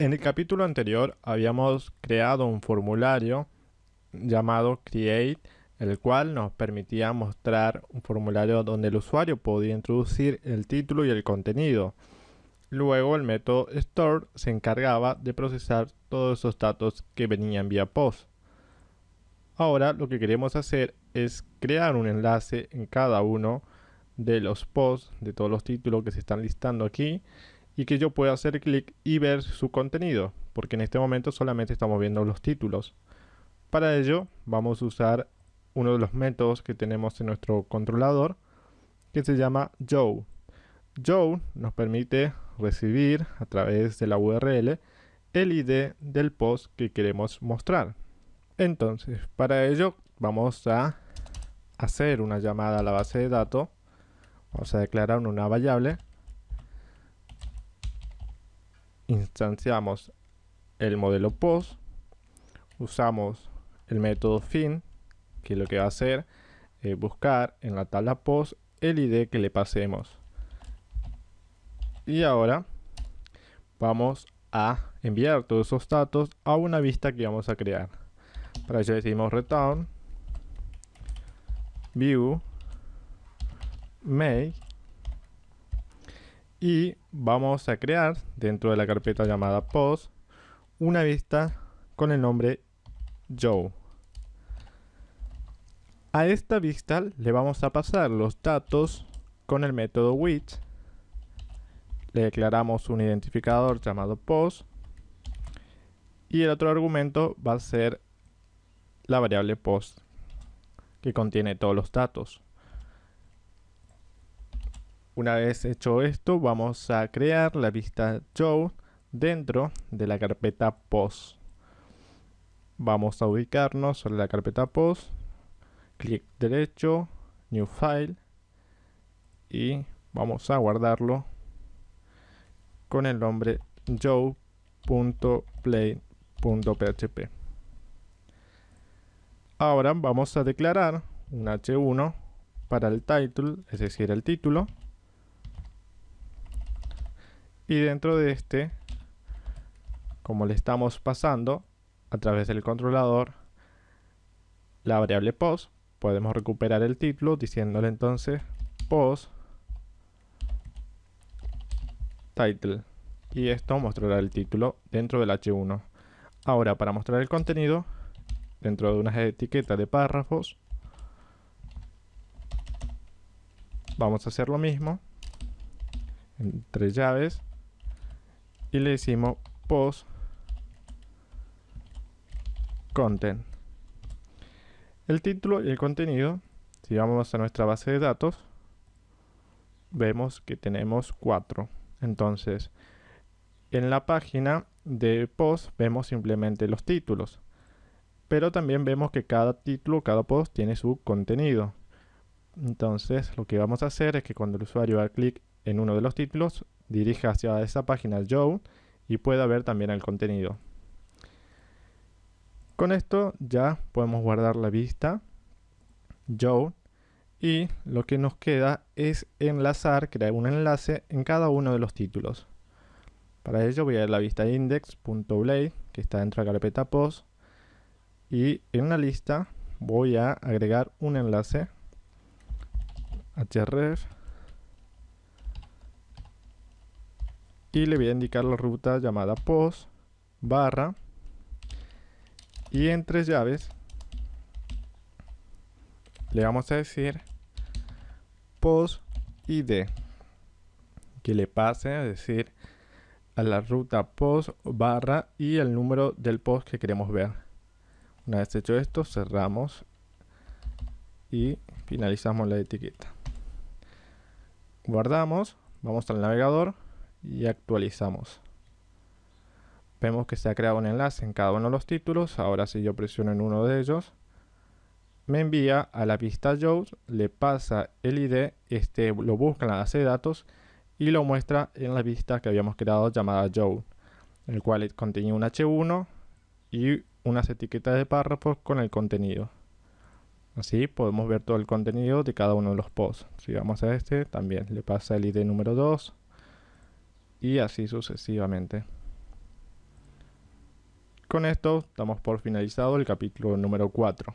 En el capítulo anterior habíamos creado un formulario llamado Create, el cual nos permitía mostrar un formulario donde el usuario podía introducir el título y el contenido. Luego el método store se encargaba de procesar todos esos datos que venían vía post. Ahora lo que queremos hacer es crear un enlace en cada uno de los posts, de todos los títulos que se están listando aquí y que yo pueda hacer clic y ver su contenido, porque en este momento solamente estamos viendo los títulos. Para ello vamos a usar uno de los métodos que tenemos en nuestro controlador que se llama Joe. Joe nos permite recibir a través de la URL el ID del post que queremos mostrar. Entonces, para ello vamos a hacer una llamada a la base de datos. Vamos a declarar una variable. Instanciamos el modelo post. Usamos el método fin, que lo que va a hacer es buscar en la tabla post el ID que le pasemos. Y ahora vamos a enviar todos esos datos a una vista que vamos a crear. Para ello decimos return view make y vamos a crear dentro de la carpeta llamada post una vista con el nombre Joe. A esta vista le vamos a pasar los datos con el método which. Le declaramos un identificador llamado post. Y el otro argumento va a ser la variable post, que contiene todos los datos. Una vez hecho esto, vamos a crear la vista Joe dentro de la carpeta post. Vamos a ubicarnos sobre la carpeta post, clic derecho, new file y vamos a guardarlo con el nombre joe.play.php. Ahora vamos a declarar un h1 para el title, es decir, el título. Y dentro de este, como le estamos pasando, a través del controlador la variable post podemos recuperar el título diciéndole entonces post title. Y esto mostrará el título dentro del h1 ahora para mostrar el contenido dentro de unas etiquetas de párrafos vamos a hacer lo mismo. Entre llaves y le decimos post content. El título y el contenido, si vamos a nuestra base de datos, vemos que tenemos cuatro. Entonces, en la página de post vemos simplemente los títulos. Pero también vemos que cada título, cada post tiene su contenido. Entonces, lo que vamos a hacer es que cuando el usuario haga clic en uno de los títulos, dirija hacia esa página Joe y pueda ver también el contenido. Con esto ya podemos guardar la vista Joe y lo que nos queda es enlazar, crear un enlace en cada uno de los títulos. Para ello voy a ir a la vista index.blade que está dentro de la carpeta post y en la lista voy a agregar un enlace href y le voy a indicar la ruta llamada post barra y en tres llaves le vamos a decir post id que le pase a decir a la ruta post barra y el número del post que queremos ver. Una vez hecho esto cerramos y finalizamos la etiqueta. Guardamos vamos al navegador y actualizamos Vemos que se ha creado un enlace en cada uno de los títulos. Ahora si yo presiono en uno de ellos, me envía a la pista Joe, le pasa el ID, este lo busca en la base de datos y lo muestra en la vista que habíamos creado llamada Joe, el cual contenía un H1 y unas etiquetas de párrafos con el contenido. Así podemos ver todo el contenido de cada uno de los posts. Si vamos a este, también le pasa el ID número 2 y así sucesivamente. Con esto damos por finalizado el capítulo número 4.